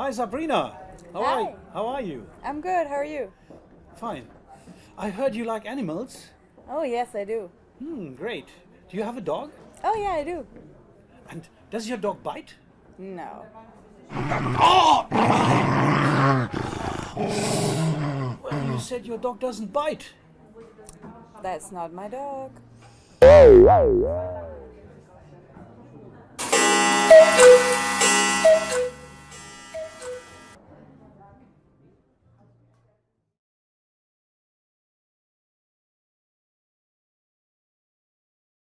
Hi, Sabrina. How Hi. are How are you? I'm good. How are you? Fine. I heard you like animals. Oh, yes, I do. Hmm, great. Do you have a dog? Oh, yeah, I do. And does your dog bite? No. Well, you said your dog doesn't bite. That's not my dog. Oh,